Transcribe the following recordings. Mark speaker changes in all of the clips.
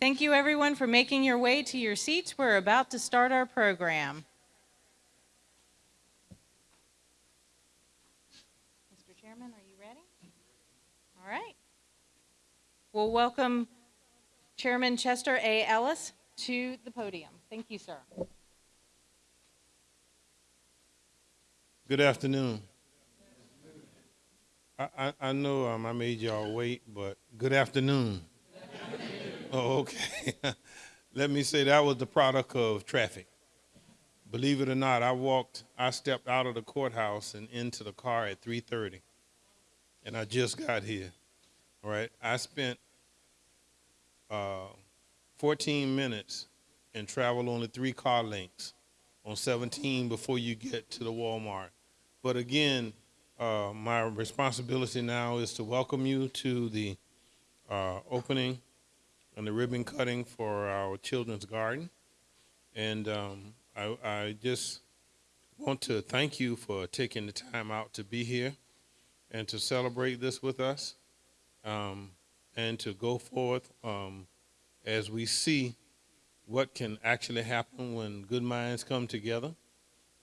Speaker 1: Thank you, everyone, for making your way to your seats. We're about to start our program. Mr. Chairman, are you ready? All right. We'll welcome Chairman Chester A. Ellis to the podium. Thank you, sir.
Speaker 2: Good afternoon. I, I, I know um, I made y'all wait, but good afternoon. Oh, okay. Let me say that was the product of traffic. Believe it or not, I walked, I stepped out of the courthouse and into the car at 3:30, and I just got here. All right, I spent uh, 14 minutes and traveled only three car lengths on 17 before you get to the Walmart. But again, uh, my responsibility now is to welcome you to the uh, opening and the ribbon cutting for our children's garden. And um, I, I just want to thank you for taking the time out to be here and to celebrate this with us um, and to go forth um, as we see what can actually happen when good minds come together.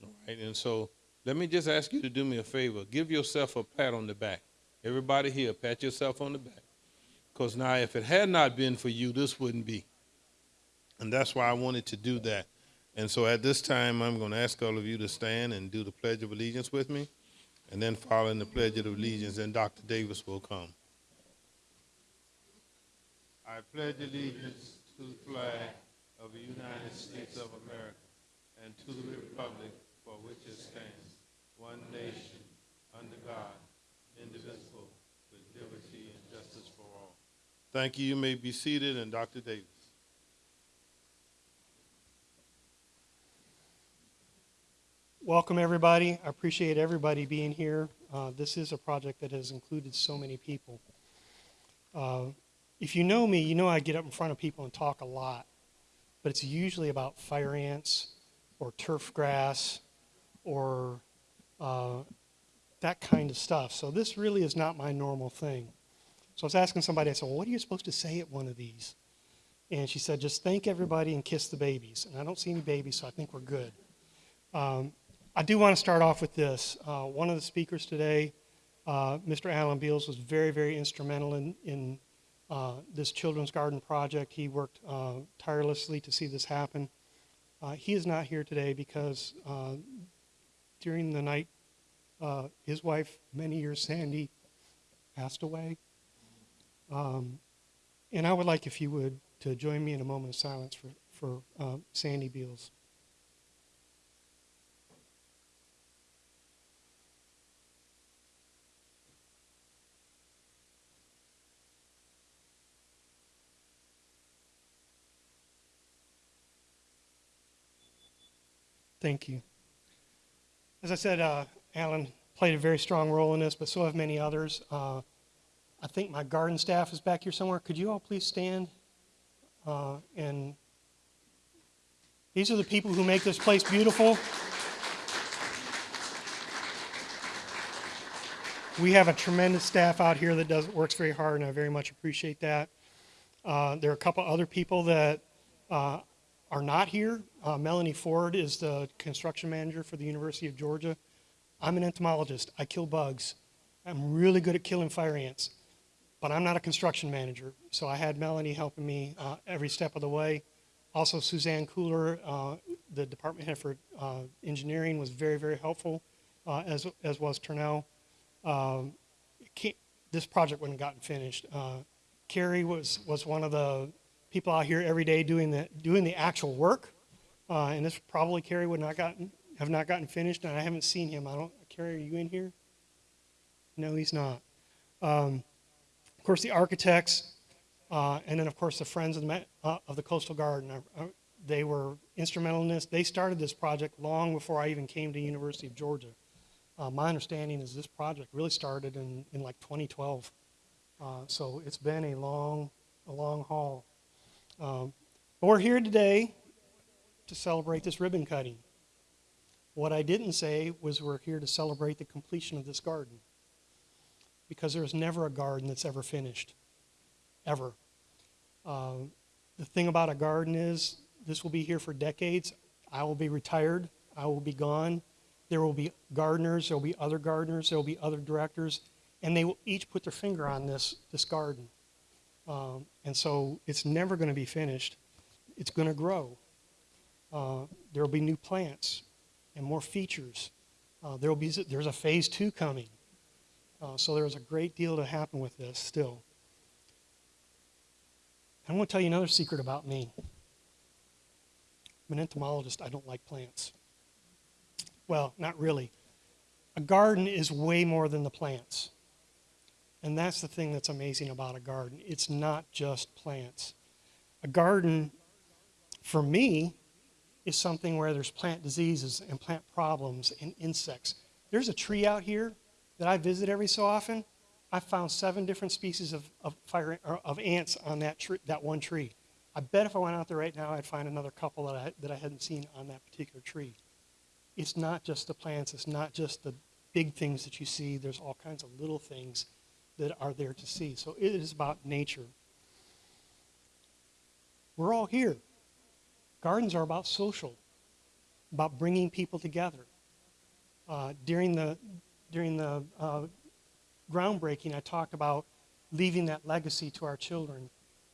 Speaker 2: All right, and so let me just ask you to do me a favor. Give yourself a pat on the back. Everybody here, pat yourself on the back. Because now, if it had not been for you, this wouldn't be. And that's why I wanted to do that. And so at this time, I'm going to ask all of you to stand and do the Pledge of Allegiance with me. And then following the Pledge of Allegiance, then Dr. Davis will come. I pledge allegiance to the flag of the United States of America and to the republic for which it stands, one nation, under God, indivisible, with liberty and justice for all. Thank you. You may be seated, and Dr. Davis.
Speaker 3: Welcome, everybody. I appreciate everybody being here. Uh, this is a project that has included so many people. Uh, if you know me, you know I get up in front of people and talk a lot, but it's usually about fire ants or turf grass or uh, that kind of stuff. So this really is not my normal thing. So I was asking somebody, I said, well, what are you supposed to say at one of these? And she said, just thank everybody and kiss the babies. And I don't see any babies, so I think we're good. Um, I do want to start off with this. Uh, one of the speakers today, uh, Mr. Alan Beals, was very, very instrumental in, in uh, this children's garden project. He worked uh, tirelessly to see this happen. Uh, he is not here today because uh, during the night, his wife, many years Sandy, passed away. Um, and I would like, if you would, to join me in a moment of silence for, for Sandy Beals. Thank you. As I said, uh, Alan played a very strong role in this, but so have many others. Uh, I think my garden staff is back here somewhere. Could you all please stand? Uh, and these are the people who make this place beautiful. We have a tremendous staff out here that does works very hard, and I very much appreciate that. Uh, there are a couple other people that uh, are not here. Uh, Melanie Ford is the construction manager for the University of Georgia. I'm an entomologist. I kill bugs. I'm really good at killing fire ants, but I'm not a construction manager. So I had Melanie helping me uh, every step of the way. Also, Suzanne Cooler, uh, the department head for uh, engineering, was very, very helpful, uh, as, as was Turnell. Um, this project wouldn't have gotten finished. Uh, Carrie was, was one of the people out here every day doing the, doing the actual work. Uh, and this probably Kerry would not gotten, have not gotten finished, and I haven't seen him. I don't, Kerry, are you in here? No, he's not. Um, course, the architects, uh, and then of course the Friends of the, uh, of the Coastal Garden. Uh, uh, they were instrumental in this. They started this project long before I even came to University of Georgia. Uh, my understanding is this project really started in, in like 2012. so it's been a long, a long haul. Um, but we're here today to celebrate this ribbon cutting. What I didn't say was we're here to celebrate the completion of this garden. Because there's never a garden that's ever finished. Ever. Uh, the thing about a garden is this will be here for decades. I will be retired. I will be gone. There will be gardeners. There will be other gardeners. There will be other directors, and they will each put their finger on this this garden. Um, and so it's never going to be finished. It's going to grow. Uh, there will be new plants and more features. Uh, there will be there's a phase two coming. Uh, so there's a great deal to happen with this still. I want to tell you another secret about me. I'm an entomologist. I don't like plants. Well, not really. A garden is way more than the plants. And that's the thing that's amazing about a garden. It's not just plants. A garden, for me, is something where there's plant diseases and plant problems and insects. There's a tree out here that I visit every so often. I found seven different species of, of, fire, of ants on that, tree, that one tree. I bet if I went out there right now, I'd find another couple that I, that I hadn't seen on that particular tree. It's not just the plants, it's not just the big things that you see. There's all kinds of little things that are there to see. So it is about nature. We're all here. Gardens are about social, about bringing people together. Uh, during the, during the uh, groundbreaking, I talked about leaving that legacy to our children.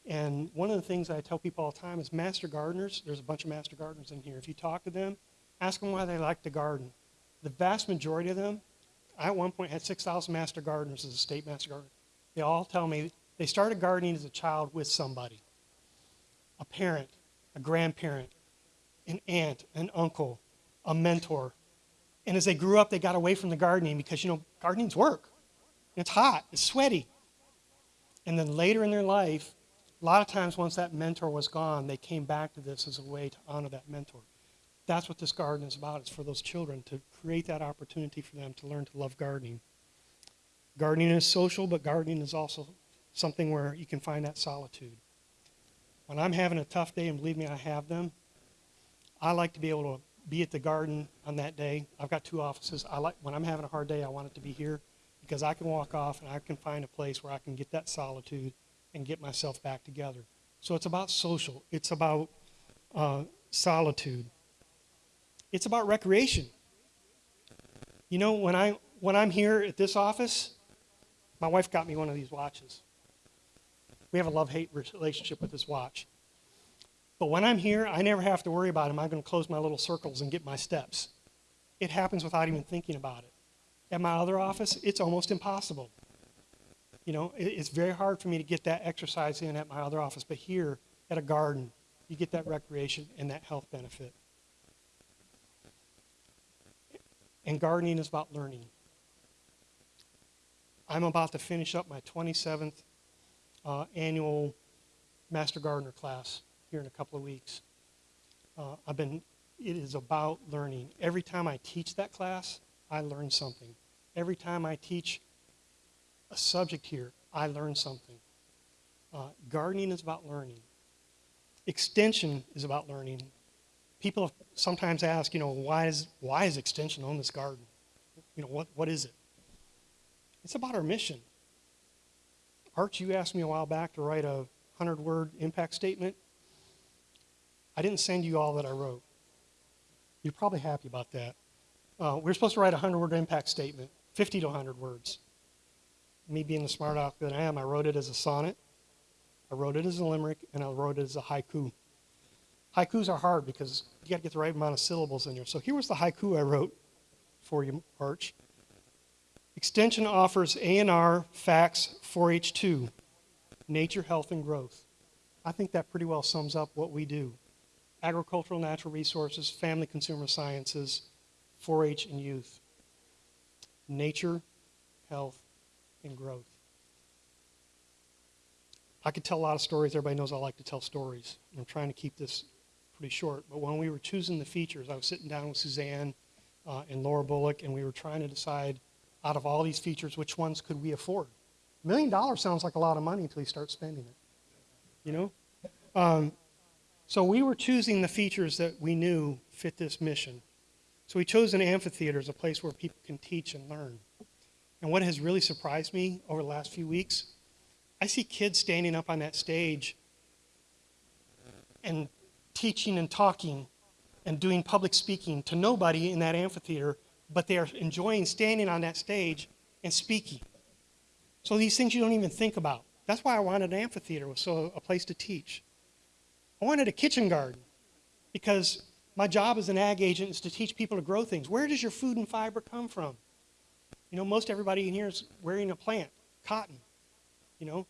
Speaker 3: And one of the things I tell people all the time is master gardeners, there's a bunch of master gardeners in here. If you talk to them, ask them why they like to garden. The vast majority of them, I at one point had 6,000 master gardeners as a state master gardener. They all tell me they started gardening as a child with somebody a parent, a grandparent, an aunt, an uncle, a mentor. And as they grew up, they got away from the gardening because, you know, gardening's work. It's hot, it's sweaty. And then later in their life, a lot of times once that mentor was gone, they came back to this as a way to honor that mentor. That's what this garden is about. It's for those children to create that opportunity for them to learn to love gardening. Gardening is social, but gardening is also something where you can find that solitude. When I'm having a tough day, and believe me, I have them, I like to be able to be at the garden on that day. I've got two offices. I like when I'm having a hard day, I want it to be here because I can walk off and I can find a place where I can get that solitude and get myself back together. So it's about social. It's about uh, solitude. It's about recreation. You know, when I when I'm here at this office, my wife got me one of these watches. We have a love-hate relationship with this watch. But when I'm here, I never have to worry about am I going to close my little circles and get my steps. It happens without even thinking about it. At my other office, it's almost impossible. You know, it's very hard for me to get that exercise in at my other office, but here at a garden, you get that recreation and that health benefit. And gardening is about learning. I'm about to finish up my 27th uh, annual Master Gardener class here in a couple of weeks. Uh, I've been, it is about learning. Every time I teach that class, I learn something. Every time I teach a subject here, I learn something. Uh, gardening is about learning. Extension is about learning. People sometimes ask, you know, why is, why is extension on this garden? You know, what, what is it? It's about our mission. Arch, you asked me a while back to write a 100 word impact statement. I didn't send you all that I wrote. You're probably happy about that. Uh, we are supposed to write a 100 word impact statement, 50 to 100 words. Me being the smart aleck that I am, I wrote it as a sonnet, I wrote it as a limerick, and I wrote it as a haiku. Haikus are hard because you got to get the right amount of syllables in there. So here was the haiku I wrote for you, Arch. Extension offers ANR, FACS, 4-H2, nature, health, and growth. I think that pretty well sums up what we do. Agricultural, natural resources, family consumer sciences, 4-H, and youth. Nature, health, and growth. I could tell a lot of stories. Everybody knows I like to tell stories. I'm trying to keep this pretty short. But when we were choosing the features, I was sitting down with Suzanne uh, and Laura Bullock, and we were trying to decide out of all these features, which ones could we afford? A million dollars sounds like a lot of money until you start spending it. You know? Um, so we were choosing the features that we knew fit this mission. So we chose an amphitheater as a place where people can teach and learn. And what has really surprised me over the last few weeks, I see kids standing up on that stage and teaching and talking and doing public speaking to nobody in that amphitheater, but they are enjoying standing on that stage and speaking. So these things you don't even think about. That's why I wanted an amphitheater, so a place to teach. I wanted a kitchen garden because my job as an ag agent is to teach people to grow things. Where does your food and fiber come from? You know, most everybody in here is wearing a plant, cotton. You know,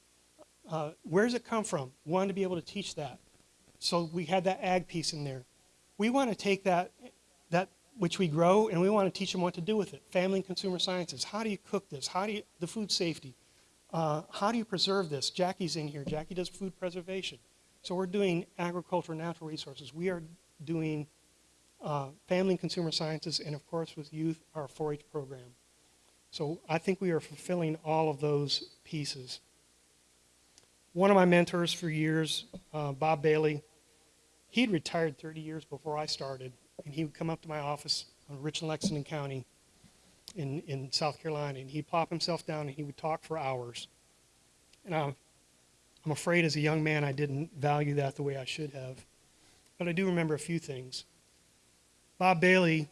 Speaker 3: uh, where does it come from? Wanted to be able to teach that. So we had that ag piece in there. We want to take that, that which we grow and we want to teach them what to do with it. Family and consumer sciences. How do you cook this? How do you, the food safety? Uh, how do you preserve this? Jackie's in here. Jackie does food preservation. So we're doing agriculture natural resources. We are doing uh, family and consumer sciences, and of course with youth, our 4-H program. So I think we are fulfilling all of those pieces. One of my mentors for years, uh, Bob Bailey, he'd retired 30 years before I started, and he would come up to my office on Richland Lexington County in, in South Carolina, and he'd plop himself down and he would talk for hours. And I'm, I'm afraid as a young man I didn't value that the way I should have. But I do remember a few things. Bob Bailey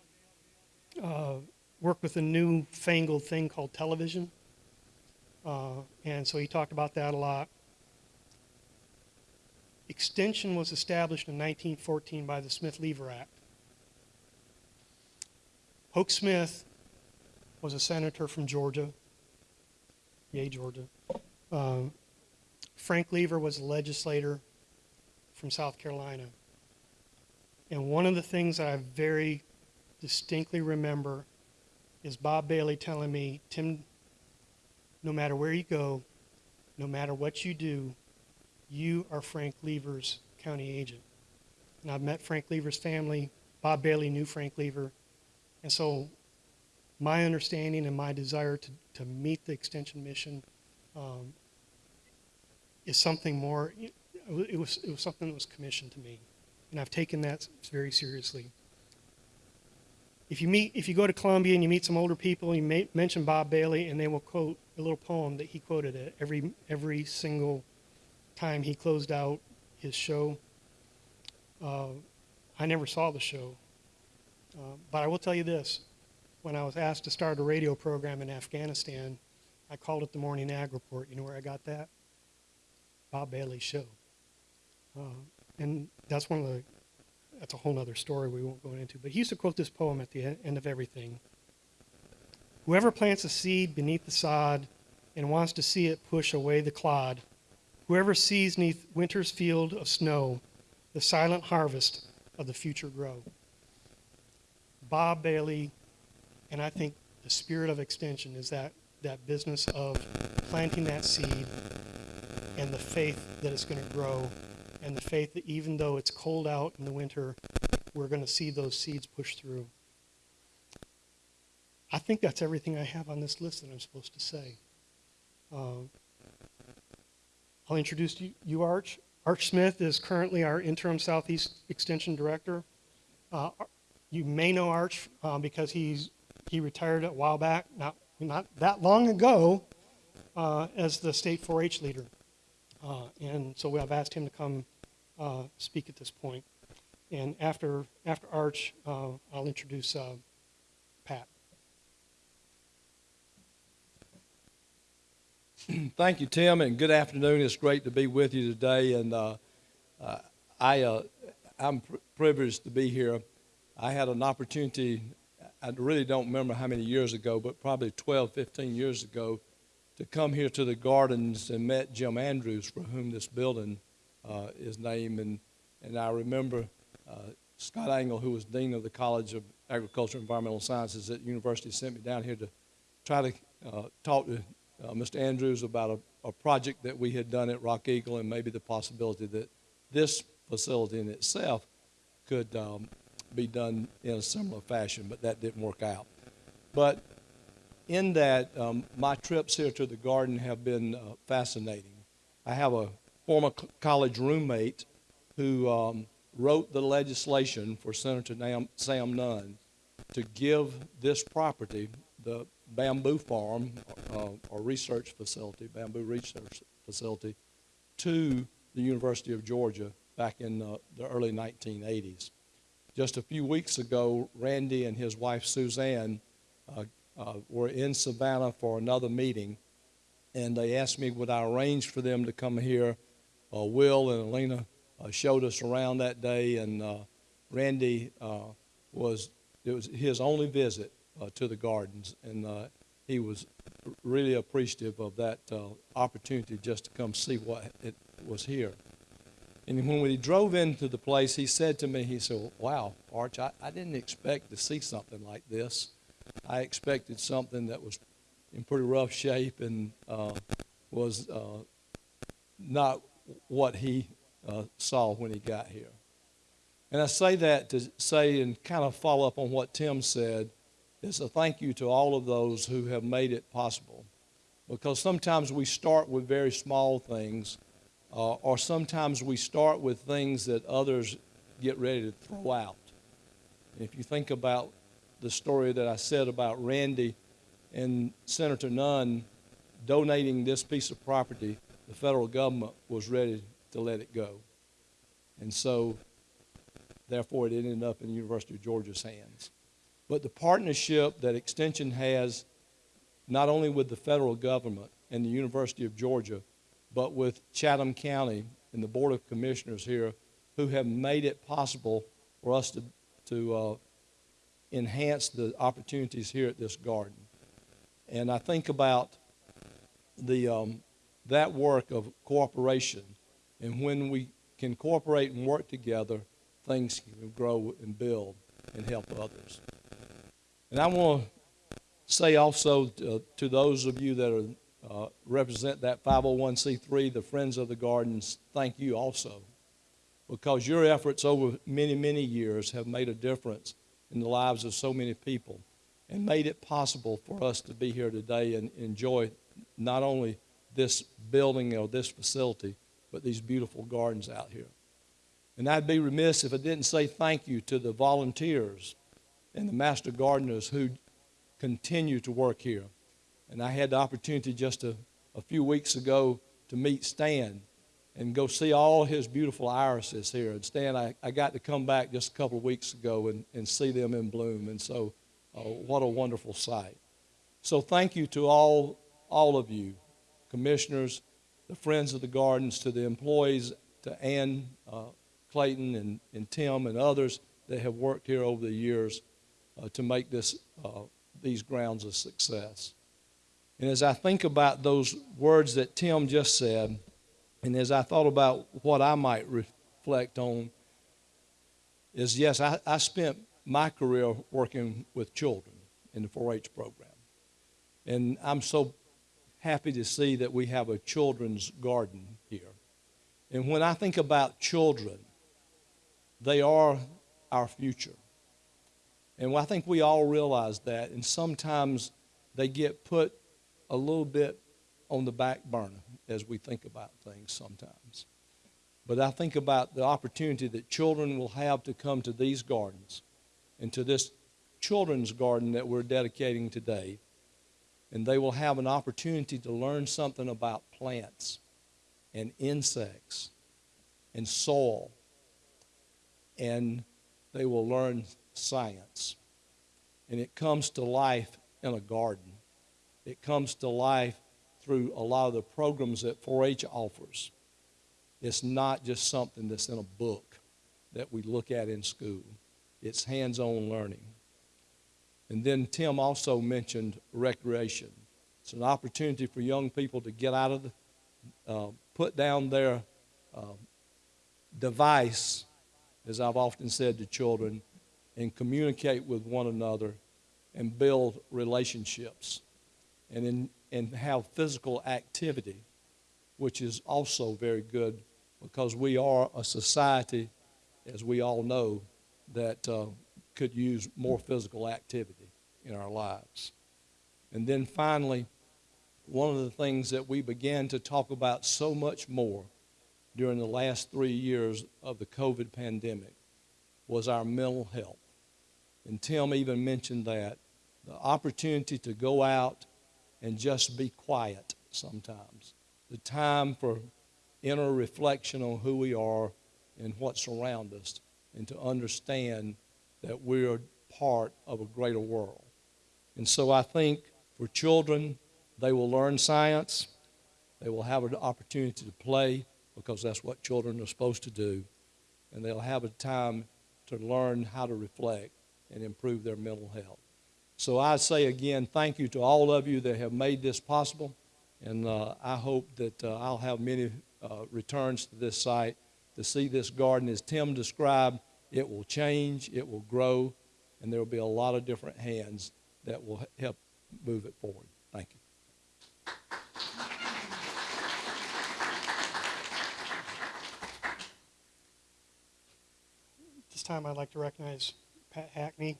Speaker 3: uh, worked with a new fangled thing called television. Uh, and so he talked about that a lot. Extension was established in 1914 by the Smith-Lever Act. Hoke Smith was a senator from Georgia. Yay, Georgia. Um, Frank Lever was a legislator from South Carolina. And one of the things that I very distinctly remember is Bob Bailey telling me, Tim, no matter where you go, no matter what you do, you are Frank Lever's county agent. And I've met Frank Lever's family. Bob Bailey knew Frank Lever. And so my understanding and my desire to, to meet the extension mission um, is something more, it was, it was something that was commissioned to me. And I've taken that very seriously. If you meet, if you go to Columbia and you meet some older people, you may mention Bob Bailey, and they will quote a little poem that he quoted at every every single time he closed out his show. Uh, I never saw the show, uh, but I will tell you this: when I was asked to start a radio program in Afghanistan, I called it the Morning Ag Report. You know where I got that? Bob Bailey show. Uh, and that's one of the that's a whole other story we won't go into but he used to quote this poem at the end of everything whoever plants a seed beneath the sod and wants to see it push away the clod whoever sees neath winter's field of snow the silent harvest of the future grow bob bailey and i think the spirit of extension is that that business of planting that seed and the faith that it's going to grow and the faith that even though it's cold out in the winter, we're going to see those seeds push through. I think that's everything I have on this list that I'm supposed to say. Um, I'll introduce you, you, Arch. Arch Smith is currently our interim Southeast Extension Director. Uh, you may know Arch uh, because he's he retired a while back, not not that long ago, uh, as the state 4-H leader. Uh, and so I've asked him to come uh, speak at this point. And after, after Arch, uh, I'll introduce uh, Pat.
Speaker 4: Thank you, Tim, and good afternoon. It's great to be with you today. And uh, uh, I, I'm pr- privileged to be here. I had an opportunity, I really don't remember how many years ago, but probably 12, 15 years ago, to come here to the gardens and met Jim Andrews, for whom this building uh, is named. And, and I remember uh, Scott Angle, who was Dean of the College of Agriculture and Environmental Sciences at university, sent me down here to try to uh, talk to uh, Mr. Andrews about a, a project that we had done at Rock Eagle and maybe the possibility that this facility in itself could um, be done in a similar fashion, but that didn't work out. But in that, um, my trips here to the garden have been uh, fascinating. I have a former college roommate who um, wrote the legislation for Senator Sam Nunn to give this property, the bamboo farm uh, or research facility, bamboo research facility, to the University of Georgia back in uh, the early 1980s. Just a few weeks ago, Randy and his wife Suzanne uh, uh, were in Savannah for another meeting, and they asked me would I arrange for them to come here. Uh, Will and Alina uh, showed us around that day, and uh, Randy uh, was it was his only visit uh, to the gardens, and he was really appreciative of that opportunity just to come see what it was here. And when we drove into the place, he said to me, he said, wow, Arch, I, I didn't expect to see something like this. I expected something that was in pretty rough shape and uh, was uh, not what he uh, saw when he got here. And I say that to say and kind of follow up on what Tim said is a thank you to all of those who have made it possible. Because sometimes we start with very small things, uh, or sometimes we start with things that others get ready to throw out. If you think about the story that I said about Randy and Senator Nunn donating this piece of property, the federal government was ready to let it go. And so, therefore, it ended up in the University of Georgia's hands. But the partnership that Extension has, not only with the federal government and the University of Georgia, but with Chatham County and the Board of Commissioners here, who have made it possible for us to, to uh, enhance the opportunities here at this garden. And I think about the, um, that work of cooperation, and when we can cooperate and work together, things can grow and build and help others. And I want to say also to, to those of you that are, uh, represent that 501c3, the Friends of the Gardens, thank you also. Because your efforts over many, many years have made a difference in the lives of so many people and made it possible for us to be here today and enjoy not only this building or this facility, but these beautiful gardens out here. And I'd be remiss if I didn't say thank you to the volunteers and the master gardeners who continue to work here. And I had the opportunity just a, a few weeks ago to meet Stan and go see all his beautiful irises here. And Stan, I, I got to come back just a couple of weeks ago and, and see them in bloom. And so, uh, what a wonderful sight. So, thank you to all, all of you, commissioners, the friends of the gardens, to the employees, to Ann uh, Clayton and, and Tim and others that have worked here over the years uh, to make this, uh, these grounds a success. And as I think about those words that Tim just said, and as I thought about what I might reflect on, is yes, I, I spent my career working with children in the 4 H program. And I'm so happy to see that we have a children's garden here. And when I think about children, they are our future. And I think we all realize that. And sometimes they get put a little bit on the back burner as we think about things sometimes. But I think about the opportunity that children will have to come to these gardens and to this children's garden that we're dedicating today. And they will have an opportunity to learn something about plants and insects and soil. And they will learn science. And it comes to life in a garden. It comes to life through a lot of the programs that 4 H offers. It's not just something that's in a book that we look at in school, it's hands on learning. And then Tim also mentioned recreation. It's an opportunity for young people to get out of the, uh, put down their uh, device, as I've often said to children, and communicate with one another and build relationships and, in, and have physical activity, which is also very good because we are a society, as we all know, that uh, could use more physical activity in our lives. And then finally, one of the things that we began to talk about so much more during the last three years of the COVID pandemic was our mental health. And Tim even mentioned that the opportunity to go out and just be quiet sometimes, the time for inner reflection on who we are and what's around us and to understand that we're part of a greater world. And so I think for children, they will learn science. They will have an opportunity to play because that's what children are supposed to do. And they'll have a time to learn how to reflect and improve their mental health. So I say again, thank you to all of you that have made this possible. And uh, I hope that uh, I'll have many uh, returns to this site to see this garden. As Tim described, it will change, it will grow, and there will be a lot of different hands that will help move it forward. Thank you.
Speaker 3: This time I'd like to recognize Pat Hackney.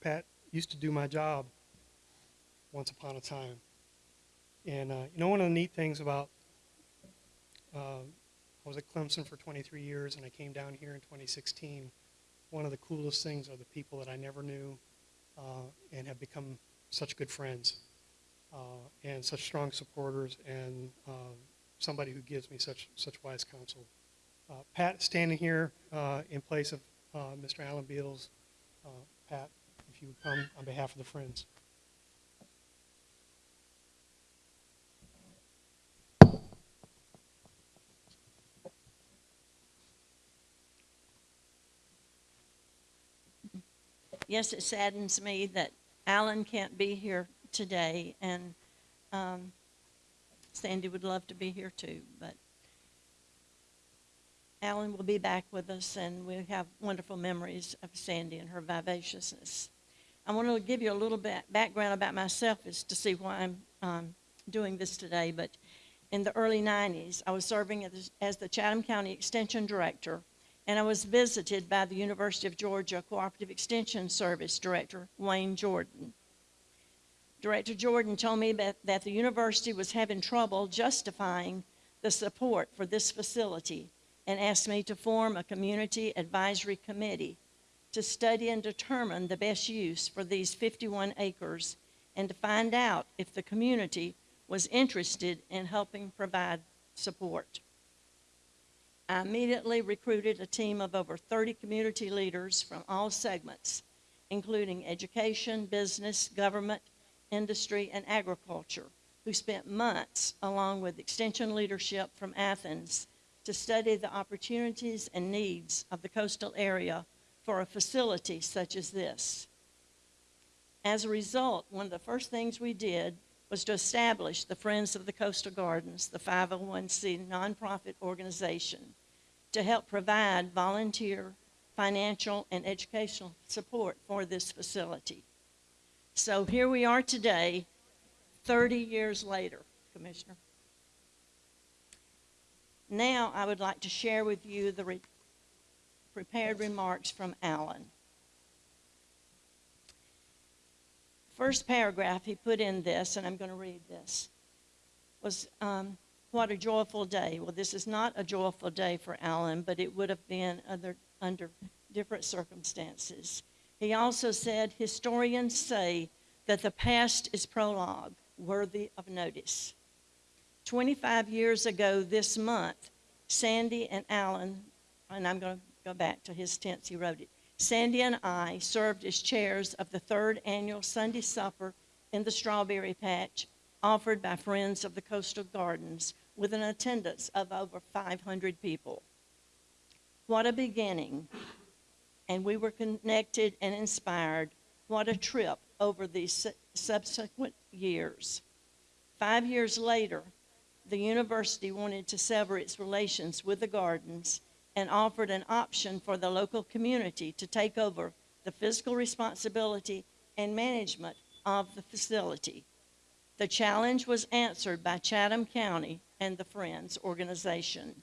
Speaker 3: Pat used to do my job once upon a time. And uh, you know, one of the neat things about uh, I was at Clemson for 23 years and I came down here in 2016. One of the coolest things are the people that I never knew uh, and have become such good friends uh, and such strong supporters and uh, somebody who gives me such, such wise counsel. Uh, Pat standing here uh, in place of Mr. Alan Beals. Pat, you would come on behalf of the Friends.
Speaker 5: yes, it saddens me that Alan can't be here today, and um, Sandy would love to be here too, but Alan will be back with us, and we have wonderful memories of Sandy and her vivaciousness. I want to give you a little bit background about myself as to see why I'm um, doing this today, but in the early 90s, I was serving as, as the Chatham County Extension Director and I was visited by the University of Georgia Cooperative Extension Service Director, Wayne Jordan. Director Jordan told me that, that the university was having trouble justifying the support for this facility and asked me to form a community advisory committee to study and determine the best use for these 51 acres and to find out if the community was interested in helping provide support. I immediately recruited a team of over 30 community leaders from all segments, including education, business, government, industry, and agriculture, who spent months along with extension leadership from Athens to study the opportunities and needs of the coastal area for a facility such as this. As a result, one of the first things we did was to establish the Friends of the Coastal Gardens, the 501c nonprofit organization, to help provide volunteer, financial, and educational support for this facility. So here we are today, 30 years later, Commissioner. Now I would like to share with you the prepared remarks from Alan. First paragraph he put in this, and I'm going to read this, was um, what a joyful day. Well, this is not a joyful day for Alan, but it would have been under, under different circumstances. He also said, historians say that the past is prologue, worthy of notice. 25 years ago this month, Sandy and Alan, and I'm going to go back to his tense, he wrote it. Sandy and I served as chairs of the third annual Sunday supper in the strawberry patch offered by Friends of the Coastal Gardens with an attendance of over 500 people. What a beginning. And we were connected and inspired. What a trip over these subsequent years. Five years later, the university wanted to sever its relations with the gardens and offered an option for the local community to take over the physical responsibility and management of the facility. The challenge was answered by Chatham County and the Friends organization.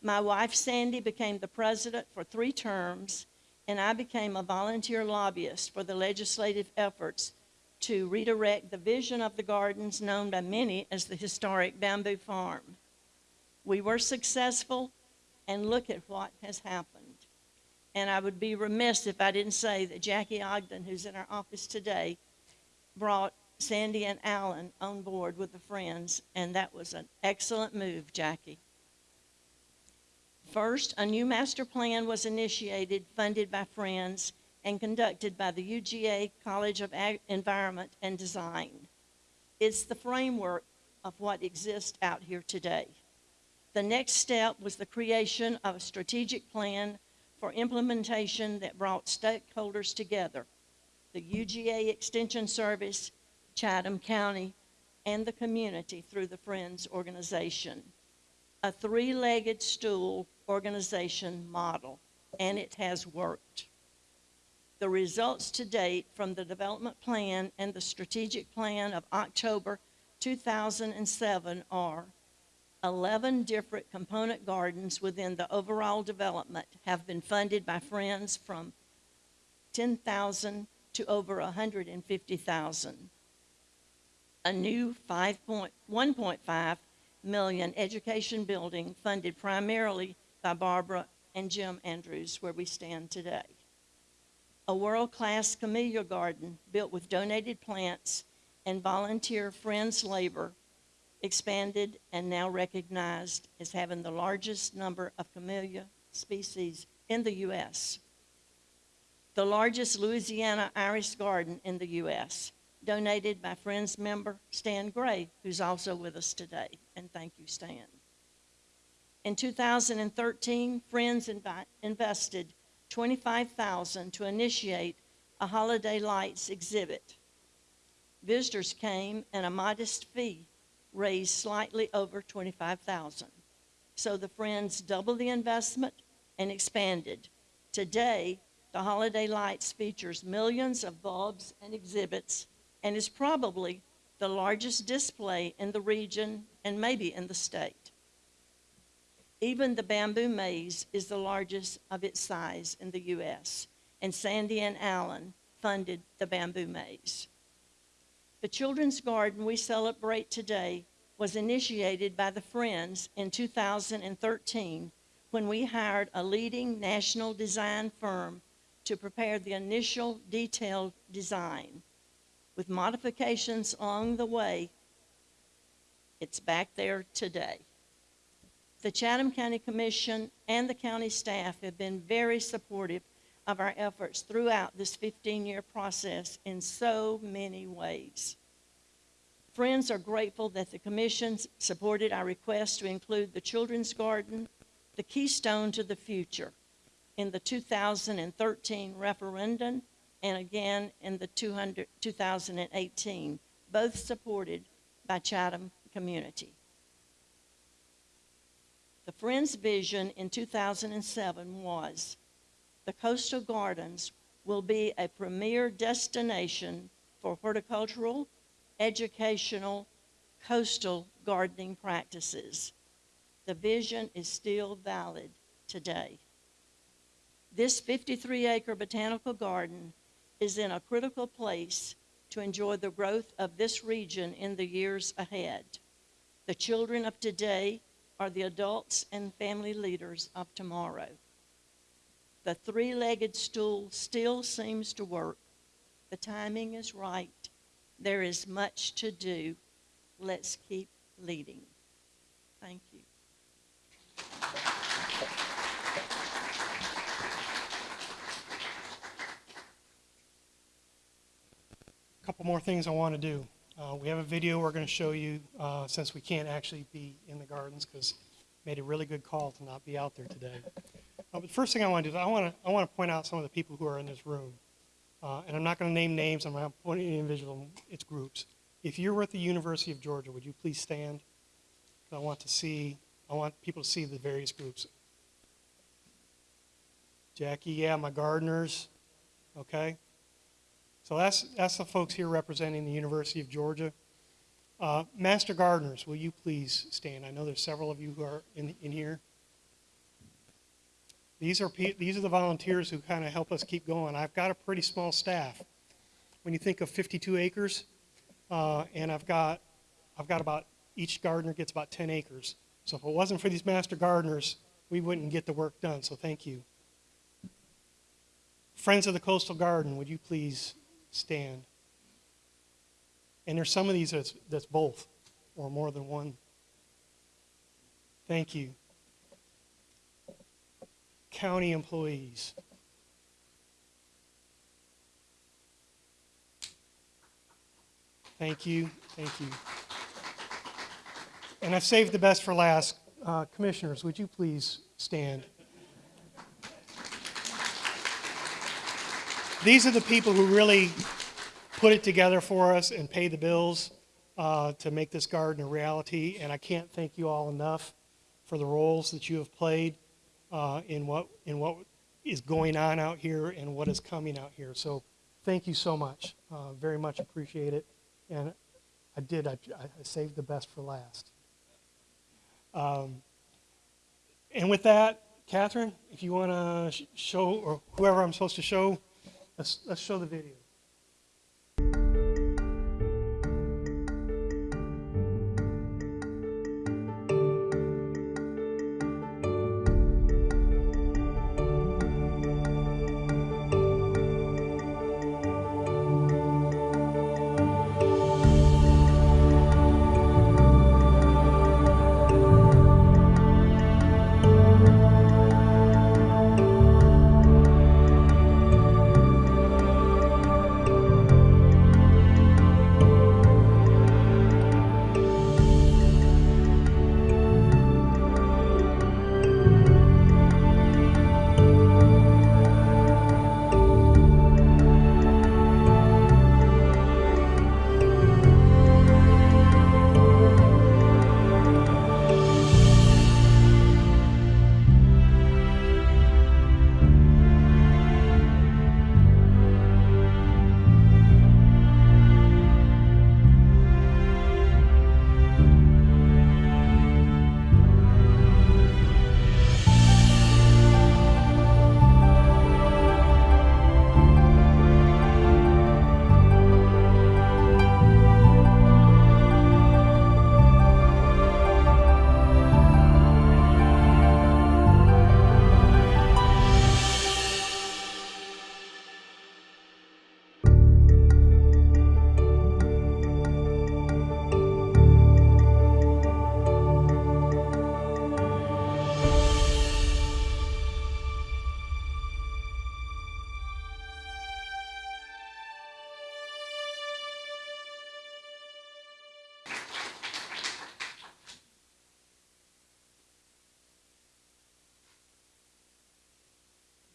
Speaker 5: My wife Sandy became the president for three terms, and I became a volunteer lobbyist for the legislative efforts to redirect the vision of the gardens known by many as the historic bamboo farm. We were successful, and look at what has happened. And I would be remiss if I didn't say that Jackie Ogden, who's in our office today, brought Sandy and Alan on board with the friends, and that was an excellent move, Jackie. First, a new master plan was initiated, funded by Friends, and conducted by the UGA College of Ag- Environment and Design. It's the framework of what exists out here today. The next step was the creation of a strategic plan for implementation that brought stakeholders together the UGA Extension Service, Chatham County, and the community through the Friends organization. A three legged stool organization model, and it has worked. The results to date from the development plan and the strategic plan of October 2007 are 11 different component gardens within the overall development have been funded by Friends from 10,000 to over 150,000. A new 5.1.5 million education building funded primarily by Barbara and Jim Andrews, where we stand today. A world-class camellia garden built with donated plants and volunteer friends' labor expanded and now recognized as having the largest number of camellia species in the U.S. The largest Louisiana iris garden in the U.S., donated by Friends member Stan Gray, who's also with us today. And thank you, Stan. In 2013, Friends invested 25,000 to initiate a holiday lights exhibit. Visitors came and a modest fee raised slightly over 25,000. So the Friends doubled the investment and expanded. Today, the holiday lights features millions of bulbs and exhibits and is probably the largest display in the region and maybe in the state. Even the bamboo maze is the largest of its size in the U.S., and Sandy and Alan funded the bamboo maze. The children's garden we celebrate today was initiated by the Friends in 2013 when we hired a leading national design firm to prepare the initial detailed design. With modifications along the way, it's back there today. The Chatham County Commission and the county staff have been very supportive of our efforts throughout this 15-year process in so many ways. Friends are grateful that the commission supported our request to include the children's garden, the keystone to the future, in the 2013 referendum and again in the 200 2018, both supported by Chatham community. The Friends' vision in 2007 was the coastal gardens will be a premier destination for horticultural, educational, coastal gardening practices. The vision is still valid today. This 53 acre botanical garden is in a critical place to enjoy the growth of this region in the years ahead. The children of today are the adults and family leaders of tomorrow. The three legged stool still seems to work. The timing is right. There is much to do. Let's keep leading. Thank you.
Speaker 3: A couple more things I want to do. Uh, we have a video we're going to show you uh, since we can't actually be in the gardens because made a really good call to not be out there today. Uh, but the first thing I want to do is I want to I want to point out some of the people who are in this room, uh, and I'm not going to name names. I'm not pointing at individual. It's groups. If you're at the University of Georgia, would you please stand? I want to see. I want people to see the various groups. Jackie, yeah, my gardeners. Okay. So that's, that's the folks here representing the University of Georgia. Uh, Master Gardeners, will you please stand? I know there's several of you who are in, in here. These are, these are the volunteers who kind of help us keep going. I've got a pretty small staff. When you think of 52 acres, uh, and I've got, I've got about, each gardener gets about 10 acres. So if it wasn't for these master gardeners, we wouldn't get the work done, so thank you. Friends of the Coastal Garden, would you please stand? And there's some of these that's, that's both, or more than one. Thank you. County employees. Thank you, thank you. And I've saved the best for last. Uh, Commissioners, would you please stand? These are the people who really put it together for us and pay the bills uh, to make this garden a reality. And I can't thank you all enough for the roles that you have played uh, in what in what is going on out here and what is coming out here. So thank you so much. Uh, very much appreciate it. And I did. I, I saved the best for last. Um, and with that, Catherine, if you want to sh- show, or whoever I'm supposed to show, let's, let's show the video.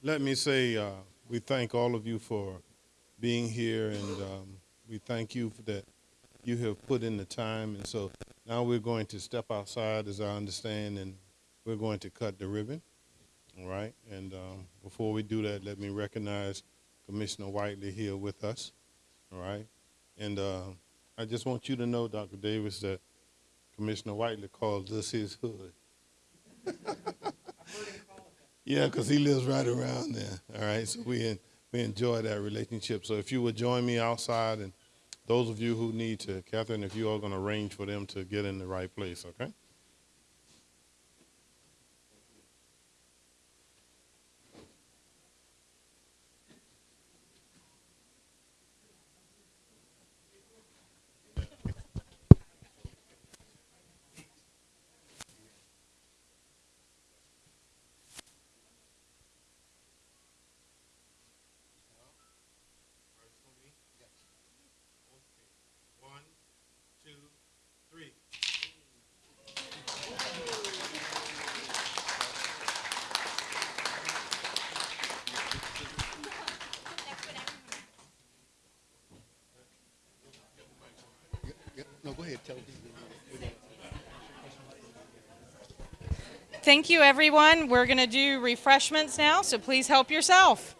Speaker 2: Let me say, uh, we thank all of you for being here, and um, we thank you for that you have put in the time. And so now we're going to step outside, as I understand, and we're going to cut the ribbon. All right. And um, before we do that, let me recognize Commissioner Whiteley here with us. All right. And uh, I just want you to know, Dr. Davis, that Commissioner Whiteley calls this his hood. Yeah, because he lives right around there. All right, so we we enjoy that relationship. So if you would join me outside, and those of you who need to, Catherine, if you are going to arrange for them to get in the right place, okay? One, two, three.
Speaker 6: No, go ahead, tell people.
Speaker 1: Thank you, everyone. We're going to do refreshments now, so please help yourself.